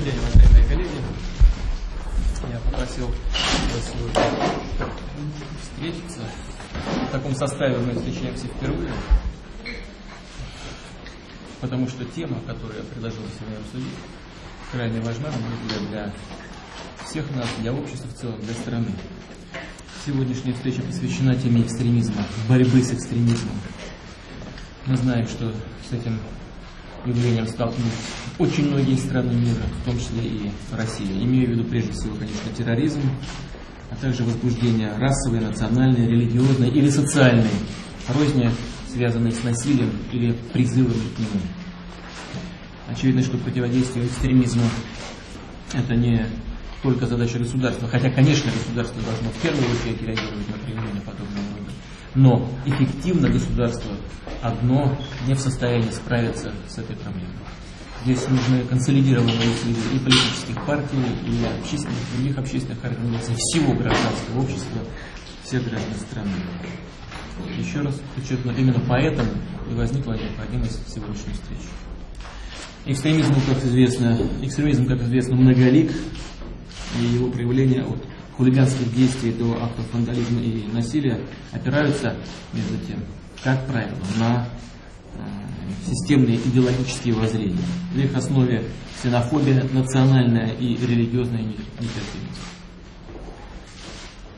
Добрый день, уважаемые коллеги. Я попросил сегодня встретиться. В таком составе мы встречаемся впервые, потому что тема, которую я предложил сегодня обсудить, крайне важна для, для всех нас, для общества в целом, для страны. Сегодняшняя встреча посвящена теме экстремизма, борьбы с экстремизмом. Мы знаем, что с этим явлением столкнулись очень многие страны мира, в том числе и Россия. Имею в виду прежде всего, конечно, терроризм, а также возбуждение расовой, национальной, религиозной или социальной розни, связанной с насилием или призывами к нему. Очевидно, что противодействие экстремизму – это не только задача государства, хотя, конечно, государство должно в первую очередь реагировать на проявление подобного рода. Но эффективно государство одно не в состоянии справиться с этой проблемой. Здесь нужны консолидированные усилия и политических партий, и общественных, других общественных организаций, всего гражданского общества, всех граждан страны. Еще раз подчеркну, именно поэтому и возникла необходимость сегодняшней встречи. Экстремизм, как известно, экстремизм, как известно, многолик, и его проявления от хулиганских действий до актов вандализма и насилия опираются, между тем, как правило, на э, системные идеологические воззрения. В их основе ксенофобия, национальная и религиозная нетерпимость.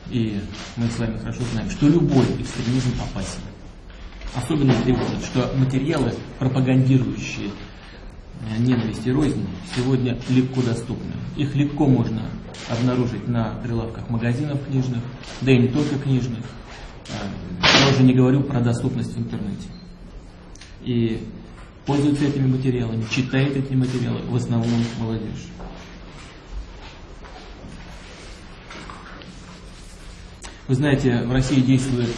И мы с вами хорошо знаем, что любой экстремизм опасен. Особенно тревожит, что материалы, пропагандирующие Э, ненависть и рознь сегодня легко доступны. Их легко можно обнаружить на прилавках магазинов книжных, да и не только книжных. Уже не говорю про доступность в интернете. И пользуются этими материалами, читает эти материалы в основном молодежь. Вы знаете, в России действует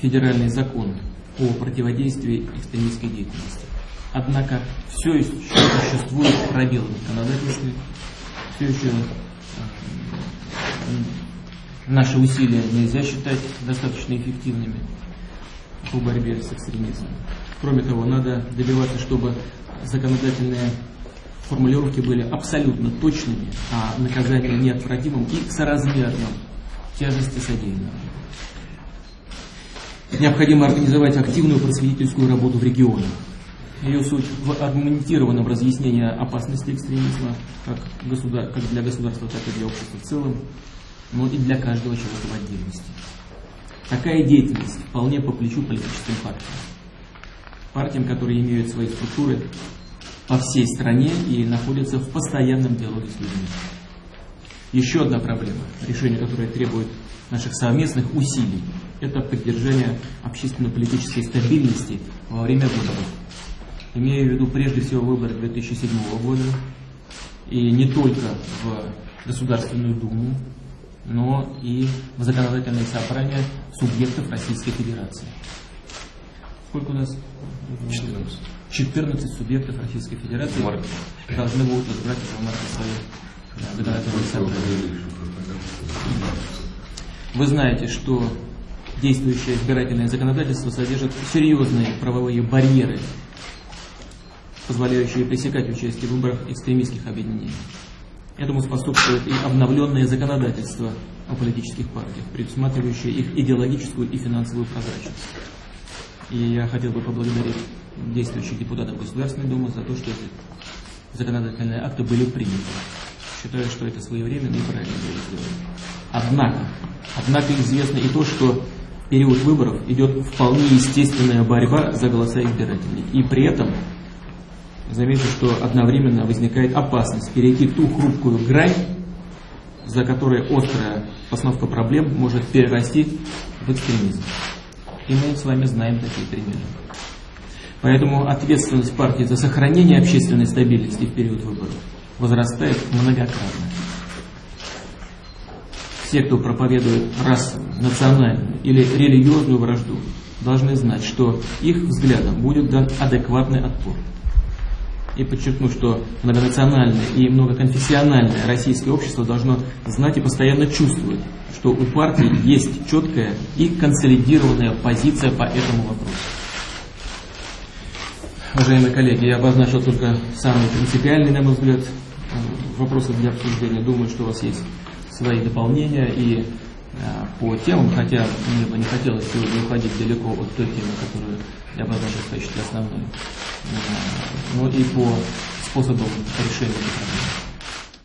федеральный закон о противодействии экстремистской деятельности. Однако все еще существует пробел в законодательстве, все еще наши усилия нельзя считать достаточно эффективными по борьбе с экстремизмом. Кроме того, надо добиваться, чтобы законодательные формулировки были абсолютно точными, а наказание неотвратимым и соразмерным тяжести содеянного. Необходимо организовать активную просветительскую работу в регионах, ее суть в аргументированном разъяснении опасности экстремизма как, государ... как для государства, так и для общества в целом, но и для каждого человека в отдельности. Такая деятельность вполне по плечу политическим партиям. Партиям, которые имеют свои структуры по всей стране и находятся в постоянном диалоге с людьми. Еще одна проблема, решение которой требует наших совместных усилий, это поддержание общественно-политической стабильности во время выборов Имею в виду прежде всего выборы 2007 года, и не только в Государственную Думу, но и в законодательные собрания субъектов Российской Федерации. Сколько у нас? 14. 14 субъектов Российской Федерации Марк. должны будут избрать в марте свои законодательные собрания. Вы знаете, что действующее избирательное законодательство содержит серьезные правовые барьеры позволяющие пресекать участие в выборах экстремистских объединений. Этому способствует и обновленное законодательство о политических партиях, предусматривающее их идеологическую и финансовую прозрачность. И я хотел бы поблагодарить действующих депутатов Государственной Думы за то, что эти законодательные акты были приняты. Считаю, что это своевременно и правильно было сделано. Однако, однако известно и то, что период выборов идет вполне естественная борьба за голоса избирателей. И при этом замечу, что одновременно возникает опасность перейти ту хрупкую грань, за которой острая постановка проблем может перерасти в экстремизм. И мы с вами знаем такие примеры. Поэтому ответственность партии за сохранение общественной стабильности в период выборов возрастает многократно. Все, кто проповедует расовую, национальную или религиозную вражду, должны знать, что их взглядам будет дан адекватный отпор и подчеркну, что многонациональное и многоконфессиональное российское общество должно знать и постоянно чувствовать, что у партии есть четкая и консолидированная позиция по этому вопросу. Уважаемые коллеги, я обозначил только самые принципиальные, на мой взгляд, вопросы для обсуждения. Думаю, что у вас есть свои дополнения и по темам, хотя мне бы не хотелось сегодня уходить далеко от той темы, которую я обозначил в качестве основной, а, но и по способам решения этой проблемы.